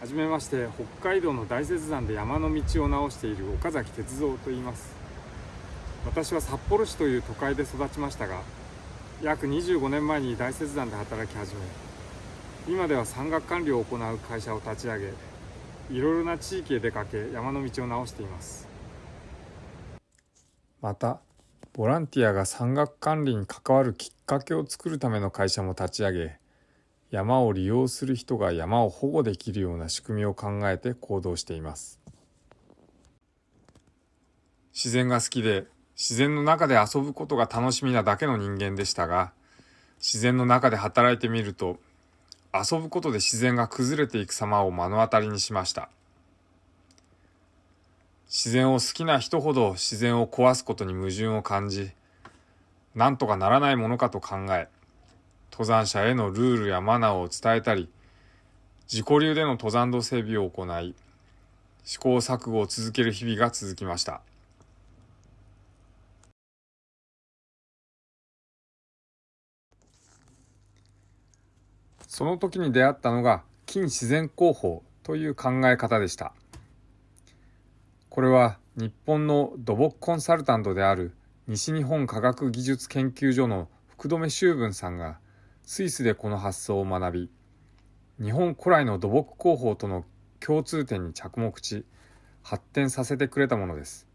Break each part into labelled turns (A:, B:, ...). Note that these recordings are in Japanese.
A: はじめまして北海道の大雪山で山の道を直している岡崎哲三と言います。私は札幌市という都会で育ちましたが約25年前に大雪山で働き始め今では山岳管理を行う会社を立ち上げいろいろな地域へ出かけ山の道を直しています。またボランティアが山岳管理に関わるきっかけを作るための会社も立ち上げ山を利用する人が山を保護できるような仕組みを考えて行動しています。自然が好きで自然の中で遊ぶことが楽しみなだけの人間でしたが自然の中で働いてみると遊ぶことで自然が崩れていく様を目の当たりにしました。自然を好きな人ほど自然を壊すことに矛盾を感じなんとかならないものかと考え登山者へのルールやマナーを伝えたり、自己流での登山道整備を行い、試行錯誤を続ける日々が続きました。その時に出会ったのが近自然広報という考え方でした。これは日本の土木コンサルタントである西日本科学技術研究所の福留修文さんがスイスでこの発想を学び、日本古来の土木工法との共通点に着目し、発展させてくれたものです。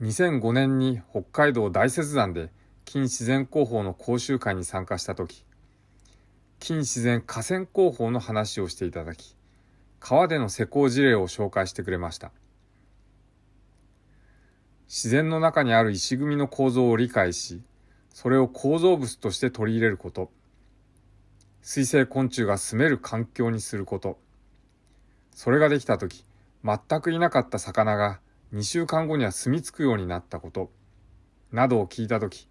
A: 2005年に北海道大雪山で近自然広報の講習会に参加した時、近自然河川広報の話をしていただき、川での施工事例を紹介してくれました。自然の中にある石組みの構造を理解し、それを構造物として取り入れること、水生昆虫が住める環境にすること、それができたとき、全くいなかった魚が2週間後には住み着くようになったこと、などを聞いたとき、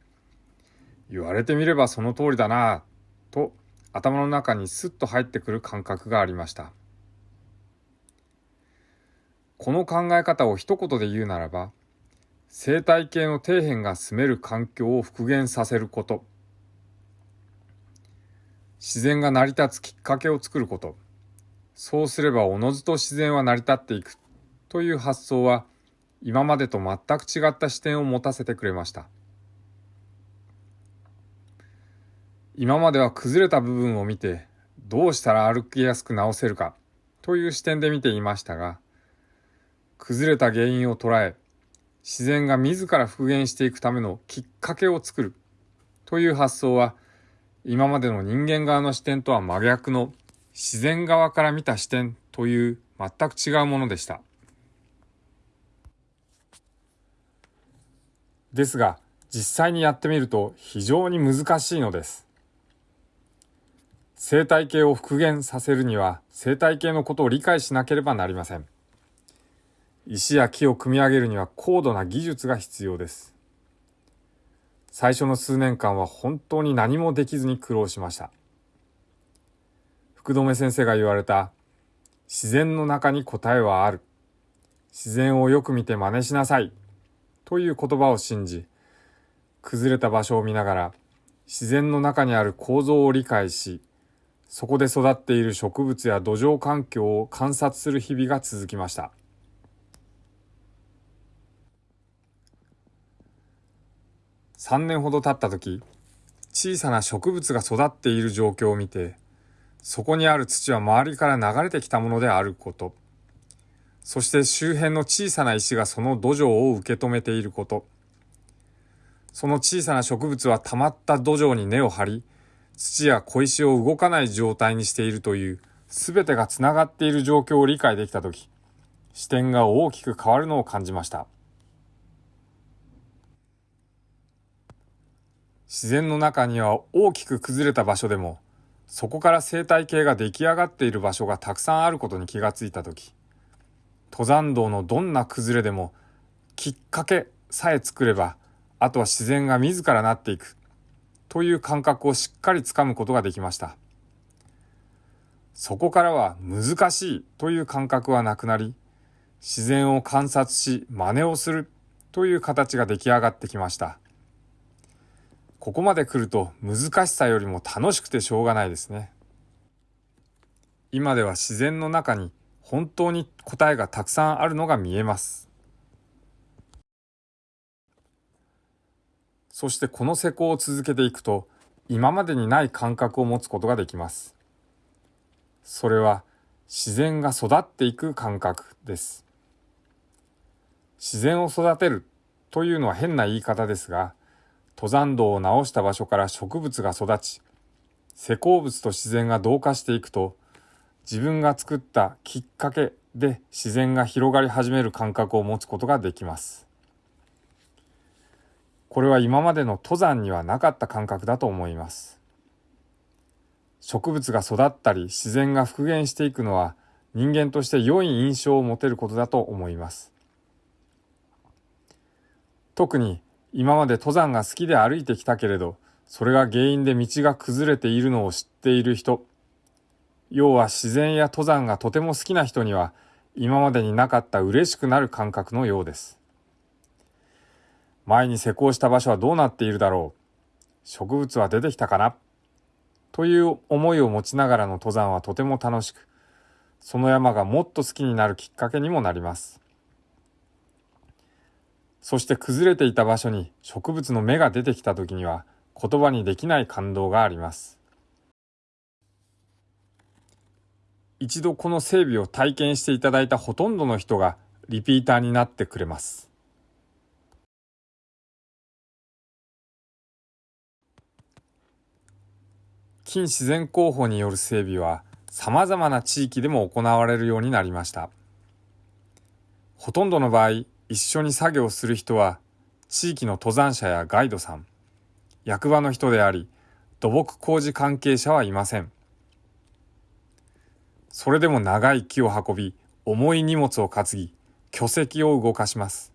A: 言われてみればその通りだなぁ、と頭の中にスッと入ってくる感覚がありました。この考え方を一言で言うならば、生態系の底辺が住める環境を復元させること。自然が成り立つきっかけを作ること。そうすればおのずと自然は成り立っていくという発想は今までと全く違った視点を持たせてくれました。今までは崩れた部分を見てどうしたら歩きやすく直せるかという視点で見ていましたが、崩れた原因を捉え、自然が自ら復元していくためのきっかけを作るという発想は今までの人間側の視点とは真逆の自然側から見た視点という全く違うものでした。ですが実際にやってみると非常に難しいのです。生態系を復元させるには生態系のことを理解しなければなりません。石や木を組み上げるには高度な技術が必要です。最初の数年間は本当に何もできずに苦労しました。福留先生が言われた自然の中に答えはある。自然をよく見て真似しなさい。という言葉を信じ、崩れた場所を見ながら自然の中にある構造を理解し、そこで育っている植物や土壌環境を観察する日々が続きました。3年ほど経った時、小さな植物が育っている状況を見て、そこにある土は周りから流れてきたものであること、そして周辺の小さな石がその土壌を受け止めていること、その小さな植物は溜まった土壌に根を張り、土や小石を動かない状態にしているという、すべてがつながっている状況を理解できたとき、視点が大きく変わるのを感じました。自然の中には大きく崩れた場所でも、そこから生態系が出来上がっている場所がたくさんあることに気がついたとき、登山道のどんな崩れでも、きっかけさえ作れば、あとは自然が自らなっていく、という感覚をしっかりつかむことができました。そこからは難しいという感覚はなくなり、自然を観察し真似をするという形が出来上がってきました。ここまで来ると難しさよりも楽しくてしょうがないですね。今では自然の中に本当に答えがたくさんあるのが見えます。そしてこの施工を続けていくと、今までにない感覚を持つことができます。それは自然が育っていく感覚です。自然を育てるというのは変な言い方ですが、登山道を直した場所から植物が育ち、施工物と自然が同化していくと、自分が作ったきっかけで自然が広がり始める感覚を持つことができます。これは今までの登山にはなかった感覚だと思います。植物が育ったり自然が復元していくのは人間として良い印象を持てることだと思います。特に今まで登山が好きで歩いてきたけれど、それが原因で道が崩れているのを知っている人、要は自然や登山がとても好きな人には今までになかった嬉しくなる感覚のようです。前に施工した場所はどうなっているだろう植物は出てきたかなという思いを持ちながらの登山はとても楽しく、その山がもっと好きになるきっかけにもなります。そして崩れていた場所に植物の芽が出てきた時には言葉にできない感動があります。一度この整備を体験していただいたほとんどの人がリピーターになってくれます。近自然候補による整備は様々な地域でも行われるようになりました。ほとんどの場合、一緒に作業する人は地域の登山者やガイドさん、役場の人であり、土木工事関係者はいません。それでも長い木を運び、重い荷物を担ぎ、巨石を動かします。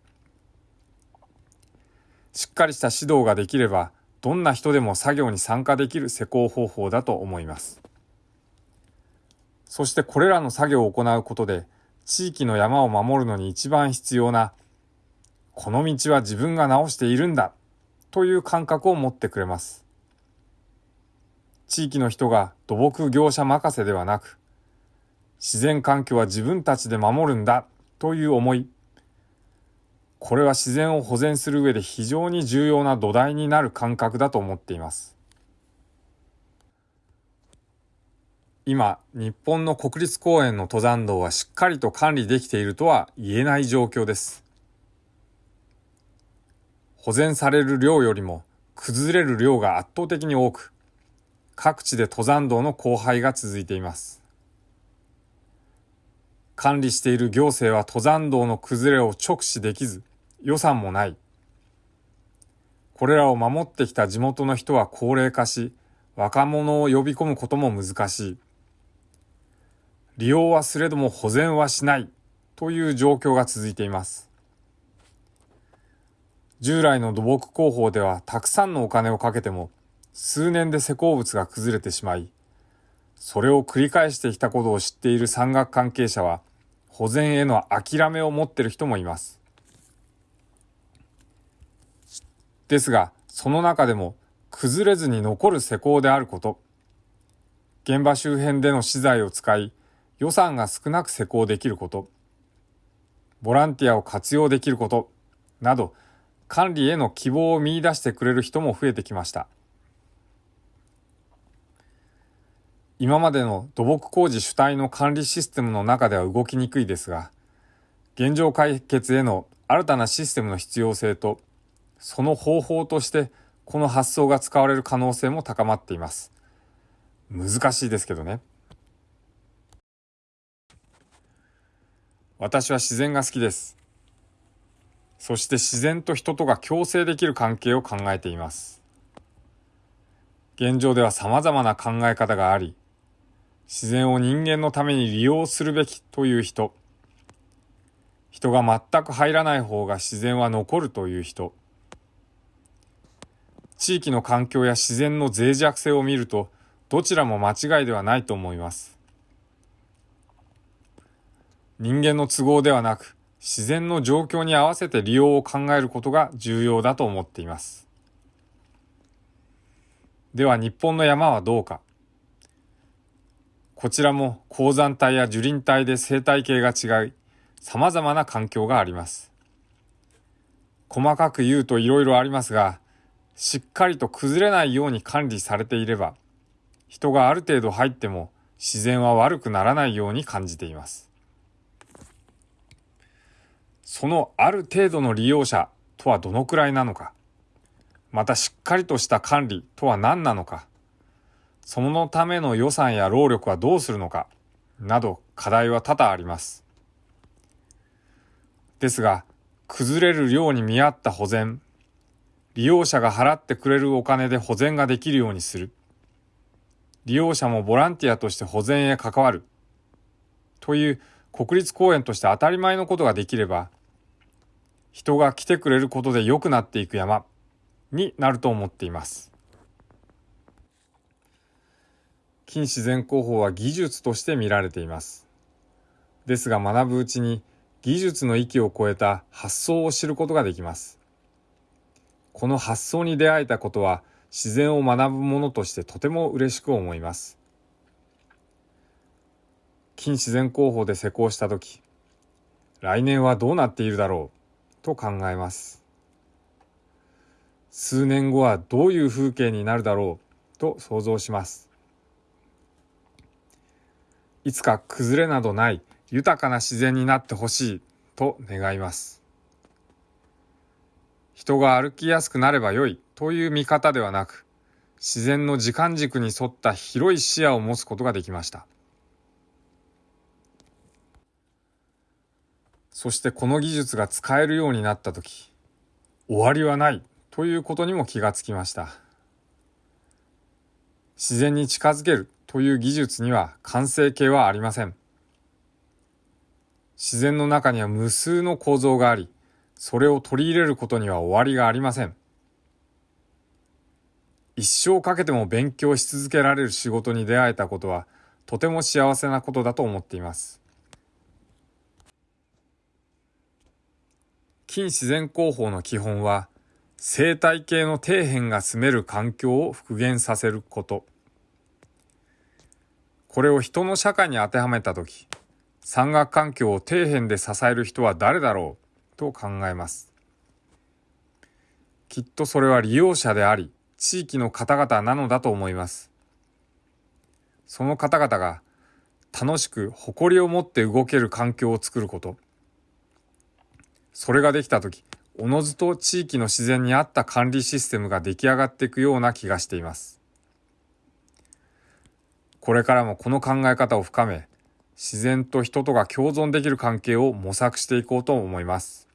A: しっかりした指導ができれば、どんな人でも作業に参加できる施工方法だと思います。そしてこれらの作業を行うことで、地域の山を守るのに一番必要な、この道は自分が直しているんだ、という感覚を持ってくれます。地域の人が土木業者任せではなく、自然環境は自分たちで守るんだ、という思い、これは自然を保全する上で非常に重要な土台になる感覚だと思っています。今、日本の国立公園の登山道はしっかりと管理できているとは言えない状況です。保全される量よりも崩れる量が圧倒的に多く、各地で登山道の荒廃が続いています。管理している行政は登山道の崩れを直視できず、予算もない。これらを守ってきた地元の人は高齢化し、若者を呼び込むことも難しい。利用はすれども保全はしないという状況が続いています。従来の土木工法ではたくさんのお金をかけても数年で施工物が崩れてしまい、それを繰り返してきたことを知っている山岳関係者は保全への諦めを持っている人もいます。ですが、その中でも崩れずに残る施工であること、現場周辺での資材を使い、予算が少なく施工できること、ボランティアを活用できること、など、管理への希望を見出してくれる人も増えてきました。今までの土木工事主体の管理システムの中では動きにくいですが、現状解決への新たなシステムの必要性とその方法としてこの発想が使われる可能性も高まっています。難しいですけどね。私は自然が好きです。そして自然と人とが共生できる関係を考えています。現状では様々な考え方があり、自然を人間のために利用するべきという人、人が全く入らない方が自然は残るという人、地域の環境や自然の脆弱性を見ると、どちらも間違いではないと思います。人間の都合ではなく、自然の状況に合わせて利用を考えることが重要だと思っています。では日本の山はどうか。こちらも鉱山帯や樹林帯で生態系が違い、様々な環境があります。細かく言うと色々ありますが、しっかりと崩れないように管理されていれば、人がある程度入っても自然は悪くならないように感じています。そのある程度の利用者とはどのくらいなのか、またしっかりとした管理とは何なのか、そのための予算や労力はどうするのか、など課題は多々あります。ですが、崩れる量に見合った保全、利用者が払ってくれるお金で保全ができるようにする、利用者もボランティアとして保全へ関わる、という国立公園として当たり前のことができれば、人が来てくれることで良くなっていく山になると思っています。近自然工法は技術として見られています。ですが学ぶうちに技術の域を超えた発想を知ることができます。この発想に出会えたことは自然を学ぶものとしてとても嬉しく思います。近自然工法で施工したとき、来年はどうなっているだろうと考えます。数年後はどういう風景になるだろうと想像します。いつか崩れなどない豊かな自然になってほしいと願います。人が歩きやすくなればよいという見方ではなく、自然の時間軸に沿った広い視野を持つことができました。そしてこの技術が使えるようになったとき、終わりはないということにも気がつきました。自然に近づけるという技術には完成形はありません。自然の中には無数の構造があり、それを取り入れることには終わりがありません。一生かけても勉強し続けられる仕事に出会えたことは、とても幸せなことだと思っています。近自然工法の基本は、生態系の底辺が住める環境を復元させること。これを人の社会に当てはめたとき、山岳環境を底辺で支える人は誰だろうと考えます。きっとそれは利用者であり、地域の方々なのだと思います。その方々が楽しく誇りを持って動ける環境を作ること。それができた時、おのずと地域の自然に合った管理システムが出来上がっていくような気がしています。これからもこの考え方を深め、自然と人とが共存できる関係を模索していこうと思います。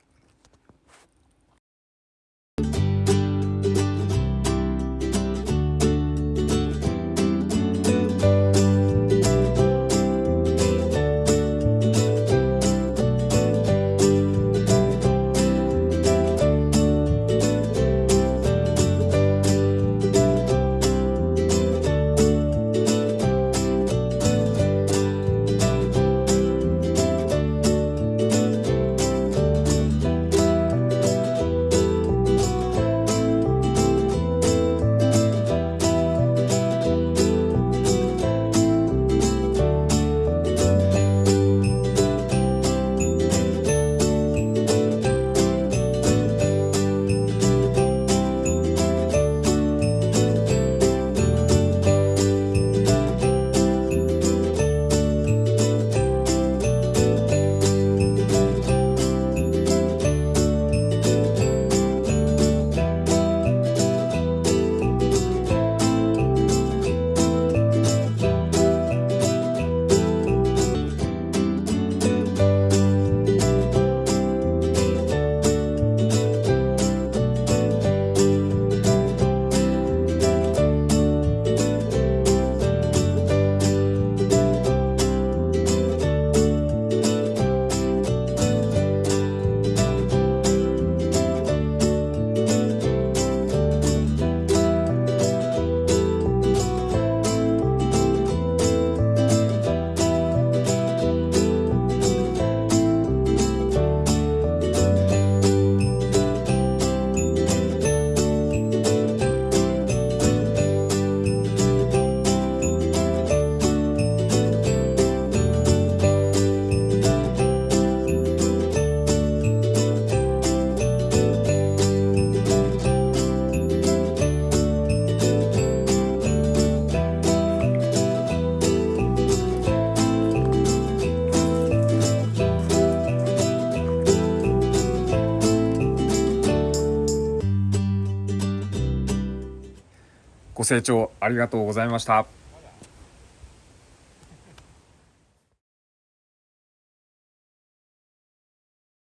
A: 成聴ありがとうございました。